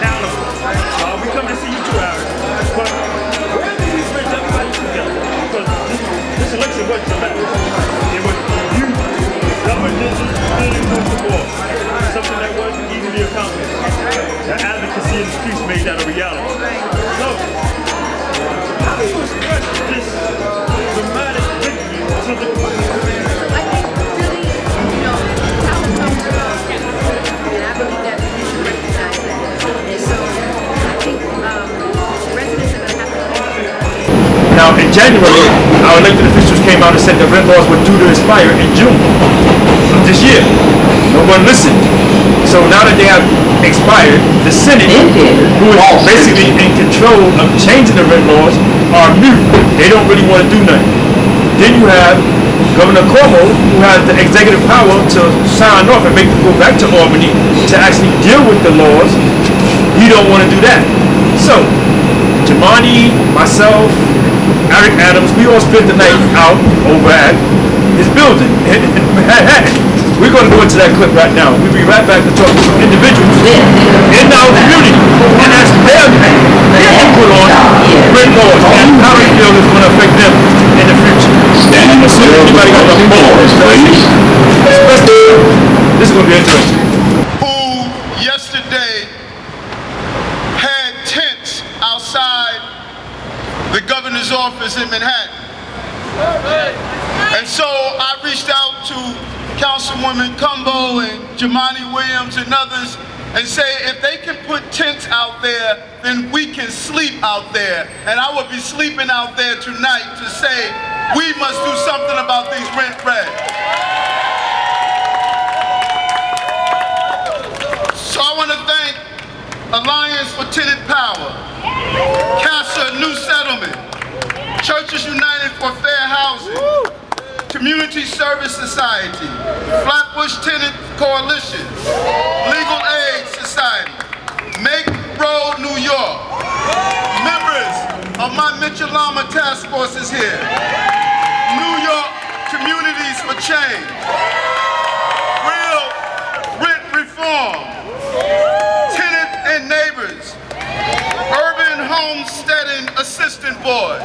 accountable. Uh, we come to see you two hours. But where do we bring everybody together? Because this, election wasn't about. It was you, governance, building the wall. Something that wasn't easily accomplished. The advocacy in the streets made that a reality. So, how do I was this dramatic victory to the Now, in January, our elected officials came out and said the rent laws were due to expire in June of this year. No one listened. So now that they have expired, the Senate, who is basically in control of changing the rent laws, are mute. They don't really want to do nothing. Then you have Governor Cuomo, who has the executive power to sign off and make them go back to Albany to actually deal with the laws. He don't want to do that. So, Jumaane, myself, Eric Adams, we all spent the night out over at his building in Manhattan. We're going to go into that clip right now. We'll be right back to talk to individuals in our community and ask their, their input on rent laws and how they feel it's going to affect them in the future. Standing anybody got before enough the doors, please. This is going to be interesting. who yesterday had tents outside the in Manhattan. And so I reached out to Councilwoman Cumbo and Jumaane Williams and others and say if they can put tents out there, then we can sleep out there. And I will be sleeping out there tonight to say we must do something about these rent regs. So I want to thank Alliance for Tenant Power, CASA New Settlement, Churches United for Fair Housing, Community Service Society, Flatbush Tenant Coalition, Legal Aid Society, Make Road New York, members of my Mitchell Lama Task Force is here, New York Communities for Change, Real Rent Reform, Tenant and Neighbors, Homesteading Assistance Board,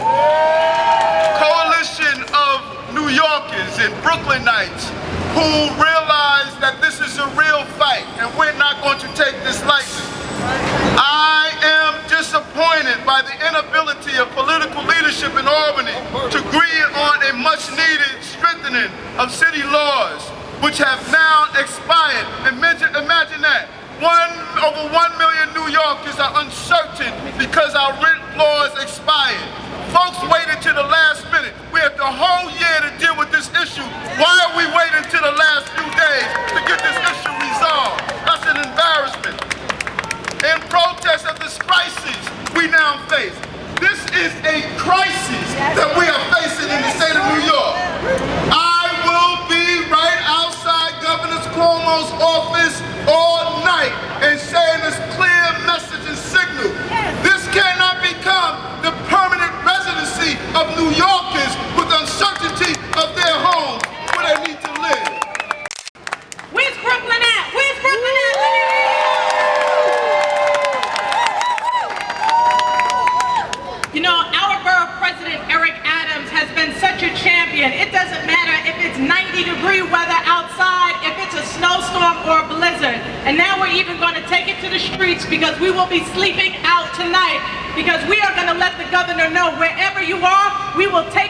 Coalition of New Yorkers and Brooklynites who realize that this is a real fight and we're not going to take this lightly. I am disappointed by the inability of political leadership in Albany to agree on a much needed strengthening of city laws which have now expired. Imagine, imagine that. One, over one million New Yorkers are uncertain because our rent laws expired. Folks waited to the last minute. We had the whole year to deal with this issue. Why are we waiting to the last few days to get this issue resolved? That's an embarrassment. In protest of this crisis we now face. This is a crisis that we are facing in the state of New York. I Cuomo's office all night and saying this clear message and signal. This cannot become the permanent residency of New Yorkers with uncertainty of their homes where they need to live. Where's Brooklyn at? Where's Brooklyn at? Let me hear You know, our borough president, Eric Adams, has been such a champion. It doesn't matter if it's 90 degree weather outside, if it's a snowstorm or a blizzard. And now we're even going to take it to the streets because we will be sleeping out tonight. Because we are going to let the governor know wherever you are, we will take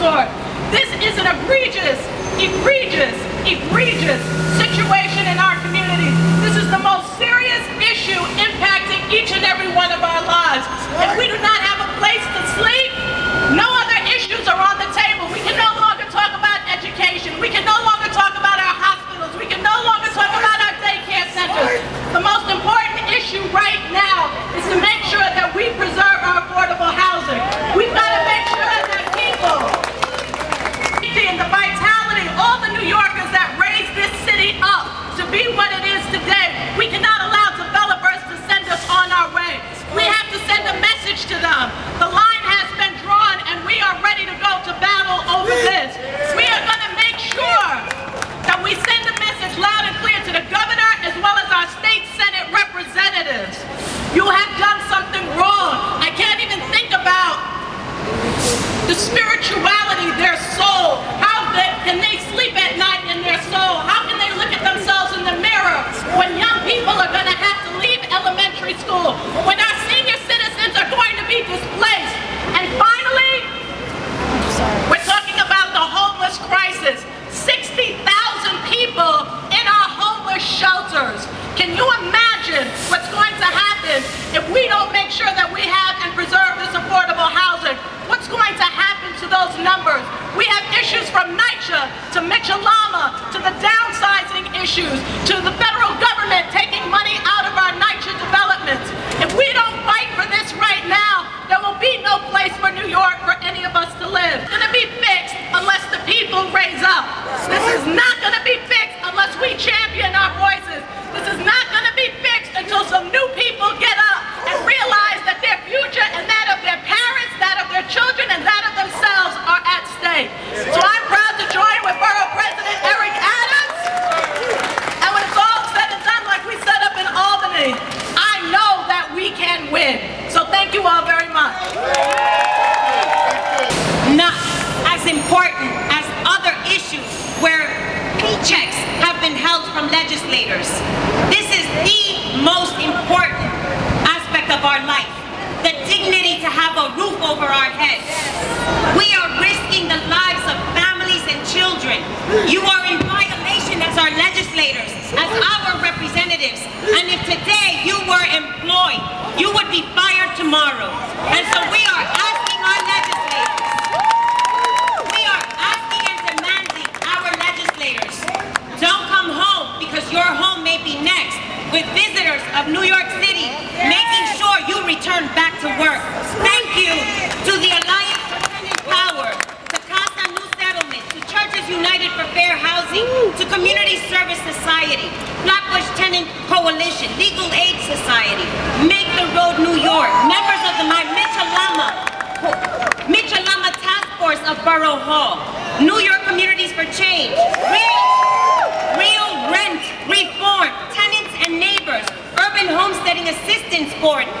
sort. This is an egregious, egregious, egregious situation in our community. This is the most serious issue impacting each and every one of our lives. If we do not Lama, to the downsizing issues, to the federal government taking money out of our NYCHA developments. If we don't fight for this right now, there will be no place for New York for any of us to live. It's gonna be fixed unless the people raise up.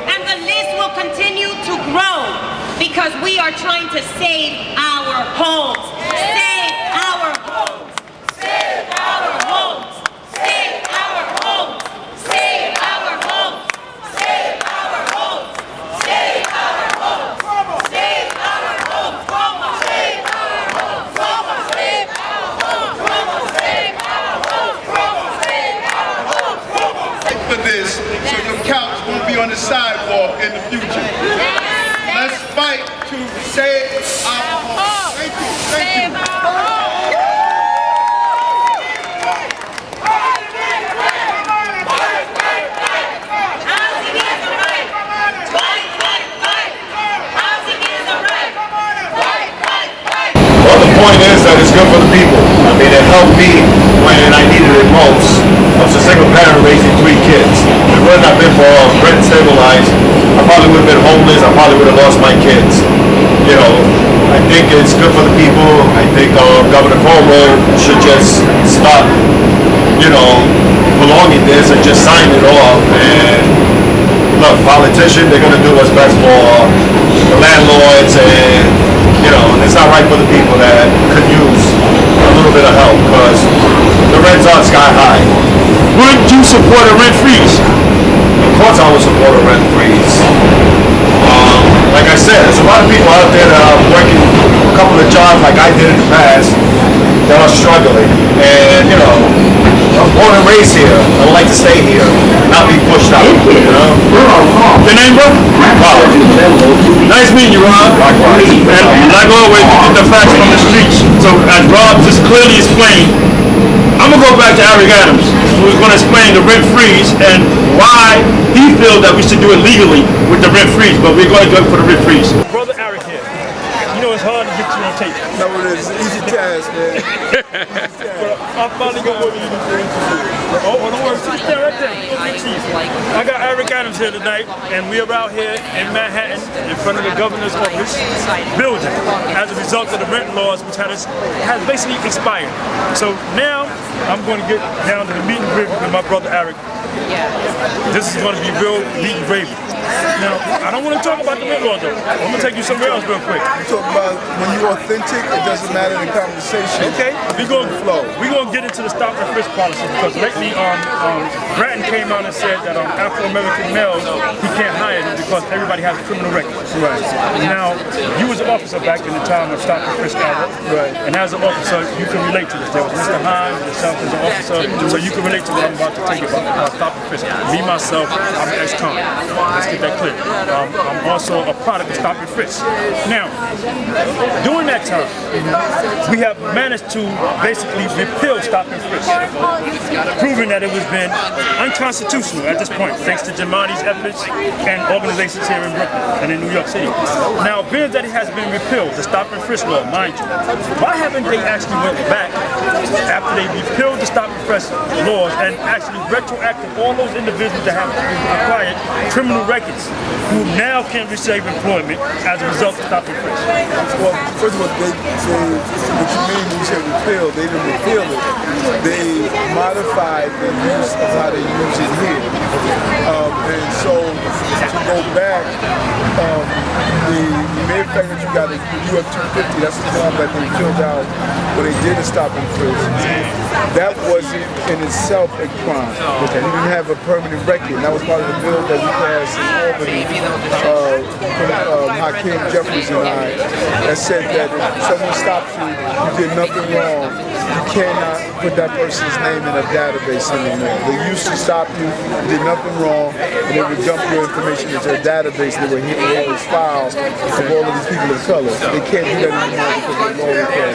And the list will continue to grow because we are trying to save our homes. be on the sidewalk in the future. Let's fight to save our home. Thank you. Thank you. point is that it's good for the people. I mean, it helped me when I needed it most balls, rent stabilized, I probably would have been homeless. I probably would have lost my kids. You know, I think it's good for the people. I think uh, Governor Cuomo should just stop, you know, prolonging this and just sign it off. And look, politicians—they're going to do what's best for the landlords and, you know, it's not right for the people that could use a little bit of help because the rents are sky high. Wouldn't you support a rent freeze? Once I would support a rent freeze. Um, like I said, there's a lot of people out there that are working a couple of jobs like I did in the past that are struggling. And, you know, I'm born and raised here. I would like to stay here, not be pushed out, you know? Your name, bro? Rob. Nice meeting you, Rob. Likewise. And like always, we get the facts from the streets. So as Rob just clearly explained, I'm gonna go back to Eric Adams, who's gonna explain the rent freeze and why he feels that we should do it legally with the rent freeze, but we're gonna go for the rent freeze. Brother Eric here. You know it's hard to get you on tape. No, it is. Easy task, man. But I finally got what you Oh, oh, don't worry. Sit there right there. Go get cheese. I got Eric Adams here tonight, and we are out here in Manhattan in front of the governor's office building as a result of the rent laws, which has, has basically expired. So now I'm going to get down to the meet and greet with my brother Eric. This is going to be real meet and gravy. Now, I don't want to talk about the laws though. I'm going to take you somewhere else real quick. Talk about when you're authentic, it doesn't matter the conversation. Okay, we going to flow. We going to get into the stop and frisk policy because lately, um, um, Bratton came out and said that um, Afro American males he can't hire them because everybody has a criminal record. Right. Now, you was an officer back in the time of stop and frisk era, Right. And as an officer, you can relate to this. There was Mr. Hines, yourself as an officer, so you can relate to what I'm about to tell you about uh, stop and frisk. Me myself, I'm an ex-con. Let's get that clear. Um, I'm also a product of stop and frisk. Now, during that time, we have managed to basically repeal stop and frisk, proving that it was been unconstitutional at this point, thanks to Jumaane's efforts and organizations here in Brooklyn and in New York City. Now, being that it has been repealed, the stop and frisk law, mind you, why haven't they actually went back after they repealed the stop and frisk laws and actually retroactive all those individuals that have acquired criminal records who now can receive employment as a result of stop frisk? Well, first of all, they, they, mean when you say repeal, they didn't repeal it. They modified the use of how they use it here. Um, and so, to go back, um, the, the mere fact that you got a UF 250, that's the form that they filled out when they did a stop and frisk. That wasn't in itself a crime. You didn't have a permanent record. That was part of the bill that we passed in Albany, uh, from, um, Hakeem Jeffries and I, that said that if someone stops you, you did nothing wrong, you cannot put that person's name in a database anymore. They used to stop you, did nothing wrong, and they would dump your information into a database that would hit all these files of all of these people of color. They can't do that anymore because of law reform.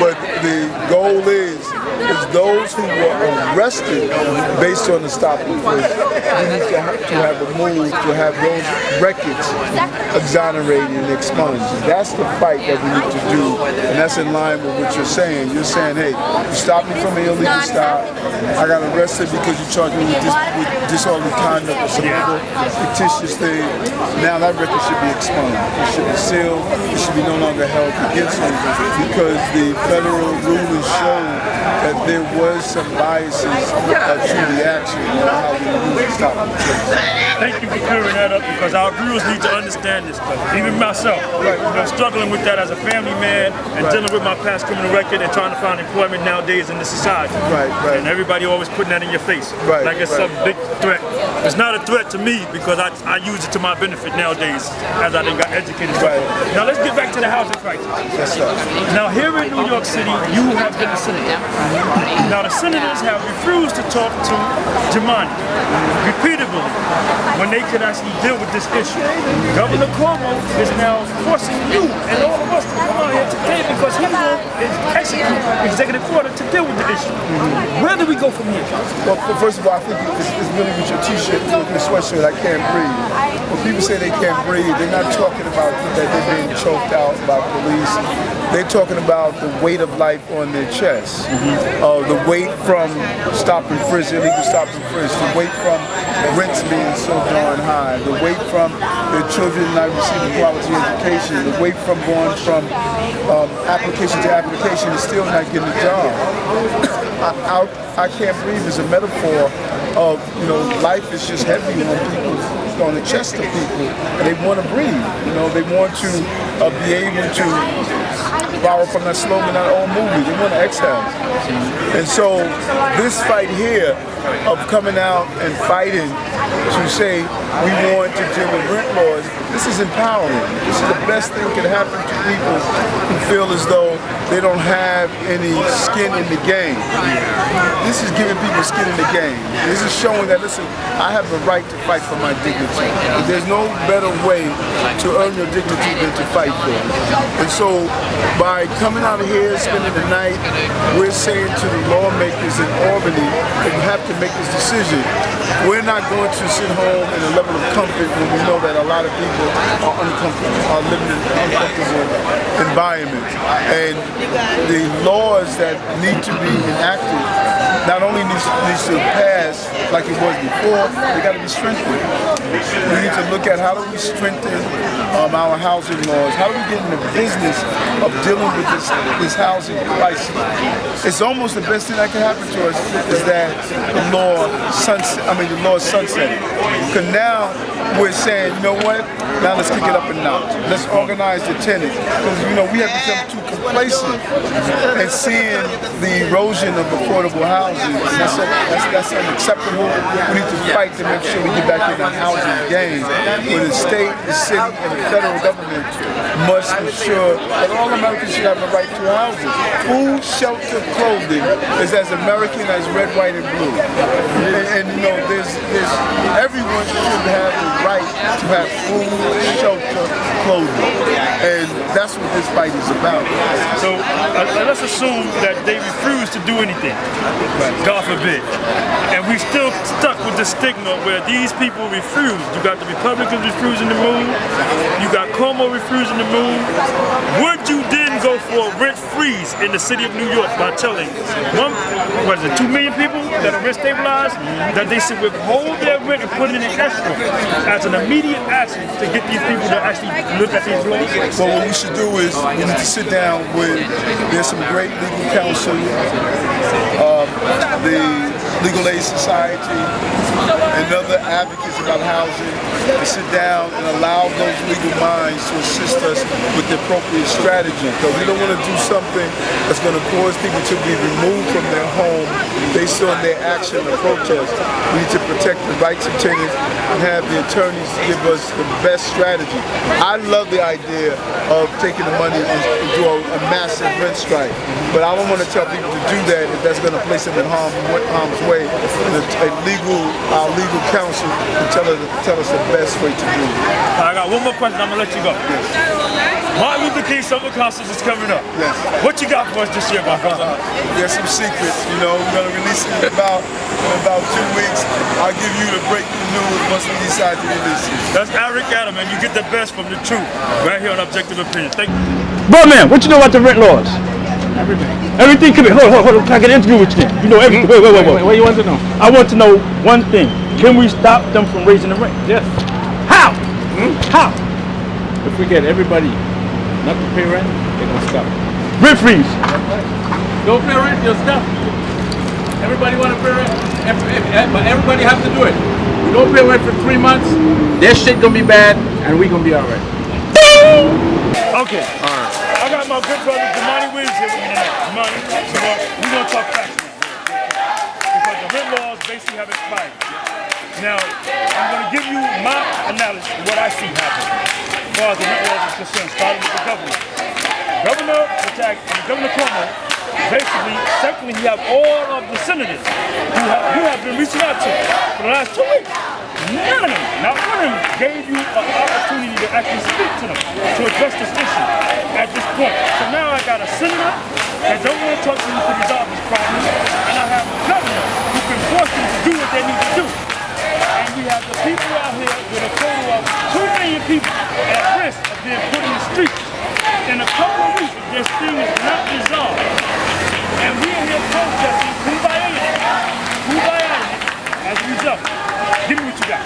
But the goal is, is those who were arrested based on the stop and frisk, we need to have, to have a move to have those records exonerated and expunged. That's the fight that we need to do, and that's in line with what you're saying. You're saying, hey, you stopped me from an illegal stop. I got arrested because you charged me with, dis- with disorderly conduct or some other fictitious thing. Now that record should be expunged. It should be sealed. It should be no longer held against me because the federal rulers showed that there was some biases uh, to the action on how we use stop. Thank you for clearing that up because our viewers need to understand this. stuff. Even myself, you know, struggling with that as a family man and Right. dealing with my past criminal record and trying to find employment nowadays in this society. Right, right. And everybody always putting that in your face. Right, Like it's right. some big threat. It's not a threat to me because I, I use it to my benefit nowadays as I done got educated. Right. Now let's get back to the housing crisis. Yes, sir. Now here in New York City, you have been a senator. Now the senators have refused to talk to Jumaane repeatedly when they could actually deal with this issue. Governor Cuomo is now forcing you and all of us to come out here today because he will execute executive order to deal with the issue. Where do we go from here? Well, first of all, I think it's, it's really with your t-shirt, with your sweatshirt, I can't breathe. When people say they can't breathe, they're not talking about that they're being choked out by police. They're talking about the weight of life on their chest. Uh, the weight from stop and frisk, illegal stop and frisk. The weight from rents being so darn high. The weight from their children not receiving quality education. The weight from going from um, application to application and still not getting a job. I, I, I can't breathe is a metaphor of, you know, life is just heavy on people, on the chest of people, and they want to breathe. You know, they want to uh, be able to borrow from that slogan, that old movie. They want to exhale. And so this fight here of coming out and fighting to say we want to deal with rent laws, this is empowering. This is the best thing that can happen to people who feel as though they don't have any skin in the game. This is giving people skin in the game. This is showing that, listen, I have the right to fight for my dignity. There's no better way to earn your dignity than to fight for it. And so by coming out of here, spending the night, we're saying to the lawmakers in Albany that you have to make this decision. We're not going to sit home in a level of comfort when we know that a lot of people are uncomfortable, are living in uncomfortable environments. And the laws that need to be enacted not only needs, needs to pass like it was before, they got to be strengthened. We need to look at how do we strengthen um, our housing laws, how do we get in the business of dealing with this, this housing crisis. It's almost the best thing that can happen to us is that the law sunset, I mean the law sunset. Because now we're saying, you know what, now let's kick it up a notch. Let's organize the tenants. Because, you know, we have become too complacent and seeing the erosion of affordable housing. That's, a, that's, that's unacceptable. We need to fight to make sure we get back in the housing game. Where the state, the city, and the federal government must ensure that all Americans should have the right to housing. Food, shelter, clothing is as American as red, white, and blue. And, and you know, there's, there's everyone should have the right to have food, shelter, clothing. And that's what this fight is about. So uh, let's assume that they refuse to do anything, God forbid. And we're still stuck with the stigma where these people refuse. You got the Republicans refusing to move, you got Cuomo refusing to Would you then go for a rent freeze in the city of New York by telling one, what is it, two million people that are rent stabilized, that they should withhold their rent and put it in an escrow as an immediate action to get these people to actually look at these laws? So what we should do is we need to sit down with, there's some great legal counsel, um, the Legal Aid Society, and other advocates about housing sit down and allow those legal minds to assist us with the appropriate strategy. Because we don't want to do something that's going to cause people to be removed from their home based on their action or protest. We need to protect the rights of tenants and have the attorneys give us the best strategy. I love the idea of taking the money and do a, a massive rent strike. But I don't want to tell people to do that if that's going to place them in harm, harm's way. A, a legal, our legal counsel can tell us, tell us the best way to do it. I got one more question, I'm gonna let you go. Martin Luther King Summer Concerts is coming up. Yes. What you got for us this year, my brother? Uh, there's some secrets, you know, we're going to release it in about, in about two weeks. I'll give you the breaking news once we decide to release it. That's Eric Adam, and you get the best from the truth right here on Objective Opinion. Thank you. Bro, man, what you know about the rent laws? Everything. Everything? Come here. Hold, hold, hold. Can I get an interview with you? You know everything. Wait, wait, wait, wait. wait What do you want to know? I want to know one thing. Can we stop them from raising the rent? Yes. How? Hmm? How? If we get everybody not to pay rent, they're gonna stop. Rent freeze. Don't pay rent, you'll stop. Everybody wanna pay rent, ev- eh, but everybody have to do it. We don't pay rent for three months, their shit gonna be bad, and we gonna be alright. Okay. All right. I got my good brother Jumaane Williams here with me tonight. Jumaane, uh, we're gonna talk facts now. Because the rent laws basically have expired. Now, I'm gonna give you my analysis of what I see happening. As far as the rent laws is concerned, starting with the governor. Governor Attack, Governor Cuomo, basically, secondly, he have all of the senators who have, you have been reaching out to for the last two weeks. None of them, not one of them gave you an opportunity to actually speak to them, to address this issue at this point. So now I got a senator that don't want to talk to you to resolve this problem, and I have a governor who can force them to do what they need to do. And we have the people out here with a total of 2 million people at risk of being put in the streets. In a couple of weeks, this thing is not resolved, and we are here protesting, kumbaya, kumbaya, as a result. Give me what you got.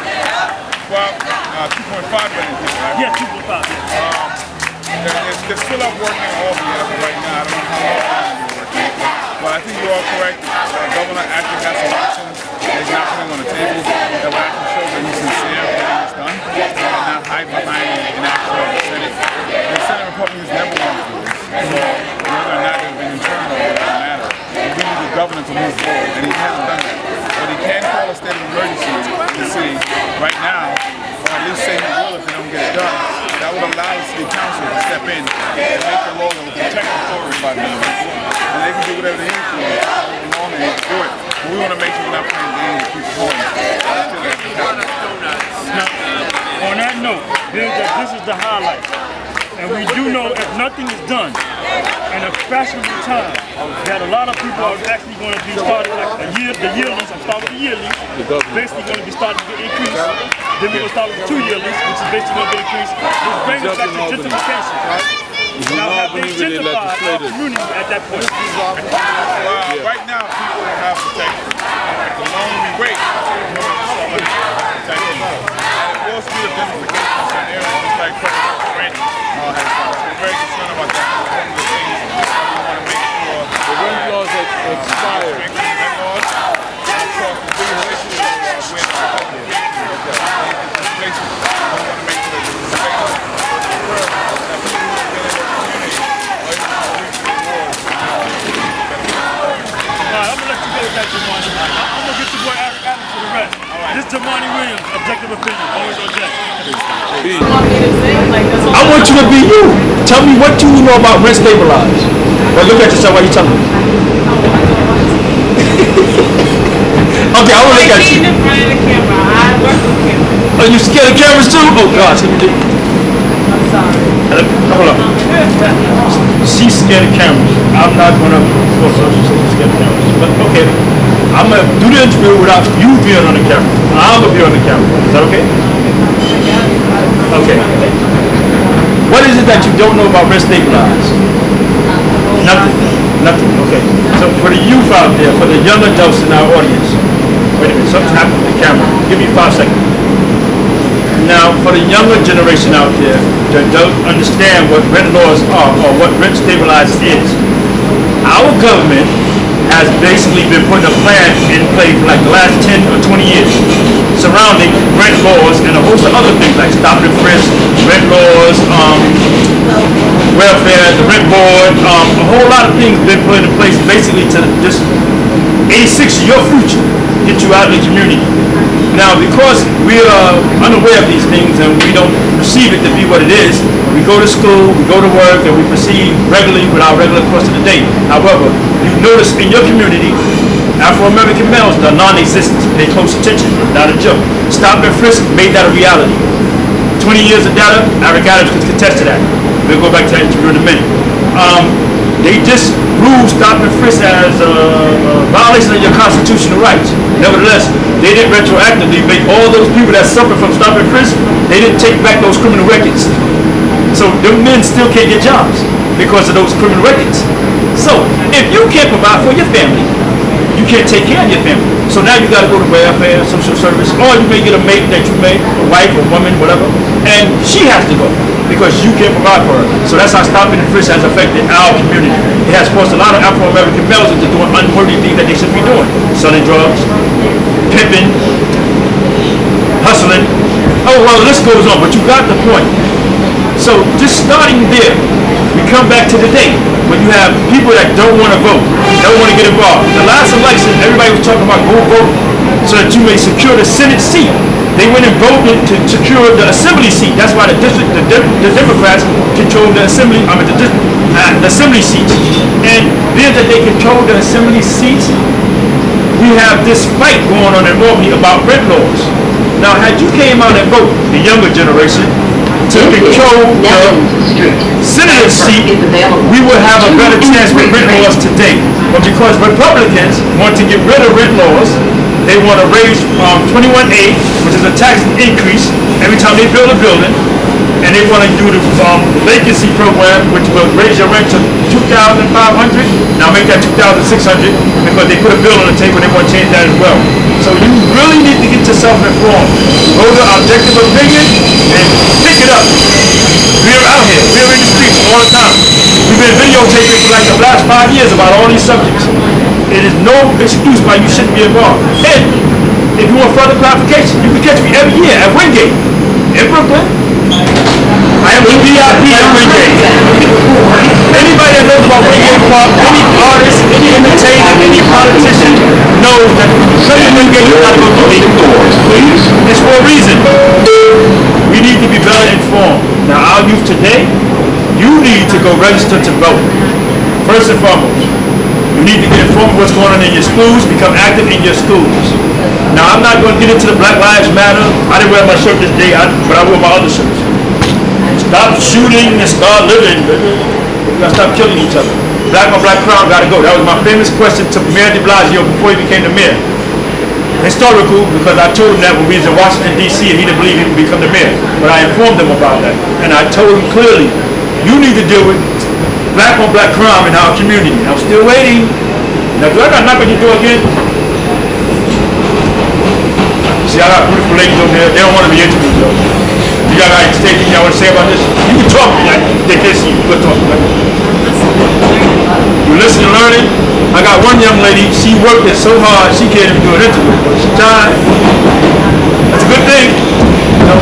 Well, uh, 2.5 million people, right? Yeah, 2.5. Yeah. Um, they're, they're, still up working all the right now. I don't know how long they're working. But I think you're all correct. Uh, Governor actually has some right now, or at least say he will if they don't get it done. That would allow the city council to step in and make the law that will protect the forest by them. And they can do whatever they need to do. They want to do it. But we want to make sure we're not playing games with people's homes. Now, on that note, this is the highlight, and we do know if nothing is done in a fashionable time, that a lot of people are actually going to be starting like a year, the yearlies, I'm starting with the yearlies, basically going to be starting to get increased. Then we're going to start with the two yearlies, which is basically going to get increased. Which brings us back to gentrification. Now, have they gentrified our community at that point? Well, right now, people have protection. The longer we wait, the more protection. And it will speed up gentrification in certain areas, just like President Randy uh, has done. We're very concerned about that. One of the things that we want to make sure The rent laws have expired. strengthen the rent laws. Of course, the bigger issue is uh, with uh, these places. We want to make sure that the space occur, that people who have been in the community are able to reach the rewards. Alright, I'm gonna let you go with that, Jumaane. I- I'm gonna get your boy Eric Adams for the rest. This Jumaane Williams, objective opinion, always object. I want you to be you. Tell me what you know about rent stabilized. Well, look at yourself while you tell me. okay, I want to look at you. in front of the camera. I work with camera. Are you scared of cameras too? Oh gosh. I'm sorry. Hold up. She's scared of cameras. I'm not gonna force her to say she's scared of cameras. But okay. I'm gonna do the interview without you being on the camera. I'm gonna be on the camera. Is that okay? Okay. What is it that you don't know about rent stabilized? Nothing. Nothing. Okay. So for the youth out there, for the young adults in our audience, wait a minute, something happened with the camera. Give me five seconds. Now, for the younger generation out there that don't understand what rent laws are or what rent stabilized is, our government has basically been putting a plan in place for like the last 10 or 20 years surrounding rent laws and a host of other things like stop and frisk, rent laws, um, welfare, the rent board, um, a whole lot of things been put in place basically to just 86 your future, get you out of the community. Now, because we are unaware of these things and we don't perceive it to be what it is, we go to school, we go to work, and we proceed regularly with our regular course of the day. However, you notice in your community, Afro-American males are non-existent. Pay close attention, not a joke. Stop and frisk made that a reality. 20 years of data, Eric Adams can contest to that. We'll go back to that in a minute. Um, they just ruled stop and frisk as a, a violation of your constitutional rights. Nevertheless, they didn't retroactively make all those people that suffered from stop and frisk, they didn't take back those criminal records. So them men still can't get jobs because of those criminal records. So if you can't provide for your family, you can't take care of your family. So now you gotta go to welfare, social service, or you may get a mate that you made, a wife, a woman, whatever, and she has to go because you can't provide for her. So that's how stopping and frisk has affected our community. It has forced a lot of Afro-American males into doing unworthy things that they should be doing. Selling drugs, pimping, hustling. Oh, well, the list goes on, but you got the point. So just starting there, we come back to today when you have people that don't want to vote, don't want to get involved. The last election, everybody was talking about go vote so that you may secure the Senate seat. They went and voted to secure the assembly seat. That's why the district, the, the Democrats control the assembly, I mean the, uh, the assembly seats. And being that they control the assembly seats, we have this fight going on in Albany about rent laws. Now, had you came out and voted, the younger generation, to control the senator seat, we would have a better chance with rent laws today. But because Republicans want to get rid of rent laws, they want to raise um, 21A, which is a tax increase every time they build a building, and they want to do the um, vacancy program, which will raise your rent to 2,500. Now make that 2,600 because they put a bill on the table. They want to change that as well. So you really need to informed. Go to Objective Opinion and pick it up. We're out here. We're in the streets all the time. We've been videotaping for like the last five years about all these subjects. It is no excuse why you shouldn't be involved. And if you want further clarification, you can catch me every year at Wingate in Brooklyn. I am the VIP at Wingate. Anybody that knows about Wingate Park, any artist, any entertainer, any politician knows that Shirley Wingate is not going to be It's for a reason. We need to be better informed. Now, our youth today, you need to go register to vote. First and foremost. You need to get informed of what's going on in your schools, become active in your schools. Now, I'm not going to get into the Black Lives Matter. I didn't wear my shirt this day, I, but I wore my other shirts. Stop shooting and start living. We gotta stop killing each other. Black on black crime gotta go. That was my famous question to Mayor de Blasio before he became the mayor. Historical, because I told him that when we was in Washington D.C. and he didn't believe he would become the mayor. But I informed him about that. And I told him clearly, you need to deal with black on black crime in our community. I'm still waiting. Now, do I gotta knock on your door again? See, I got beautiful ladies over there. They don't want to be interviewed though. You got anything y'all want to say about this? They can see you. Good. You listen and learning. I got one young lady. She worked it so hard she can't even do an interview. She tried. That's a good thing. You know,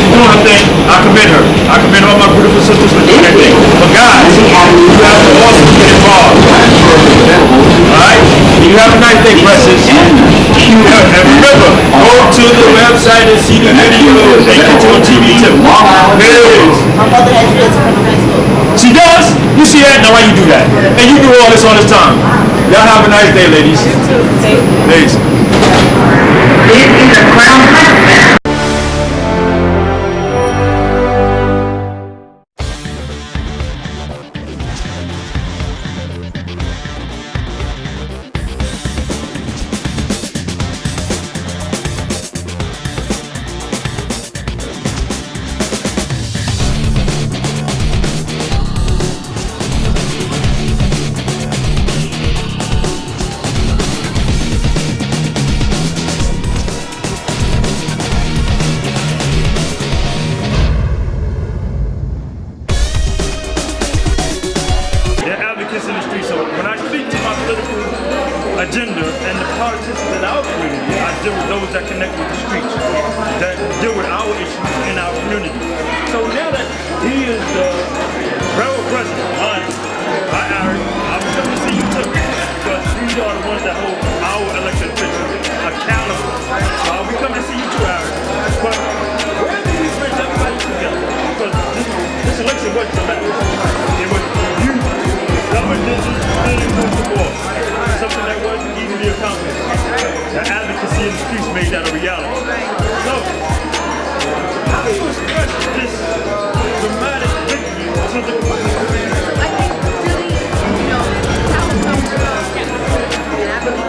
she's doing her thing. I commend her. I commend all my beautiful sisters for doing their thing. But guys, you have to also get involved. Alright? You have a nice day, Precious. Remember, go to the website and see the video. They get you on TV too. There is. My mother to from school. She does? You see that? Now why you do that? And you do all this all this time. Y'all have a nice day, ladies. Peace. They're deal with those that connect with the streets, that deal with our issues in our community. So now that he is the railroad president, mine, I, I, I'm going to see you too, because we are the ones that hold our election officials accountable. So uh, we come to see you too, Aaron. But where did we bring everybody together? Because this, this election wasn't about it was you, government, is the boss. see the streets made that a reality. So, how do you express this dramatic victory to the community? I think really, you know, Palestine girls, and I believe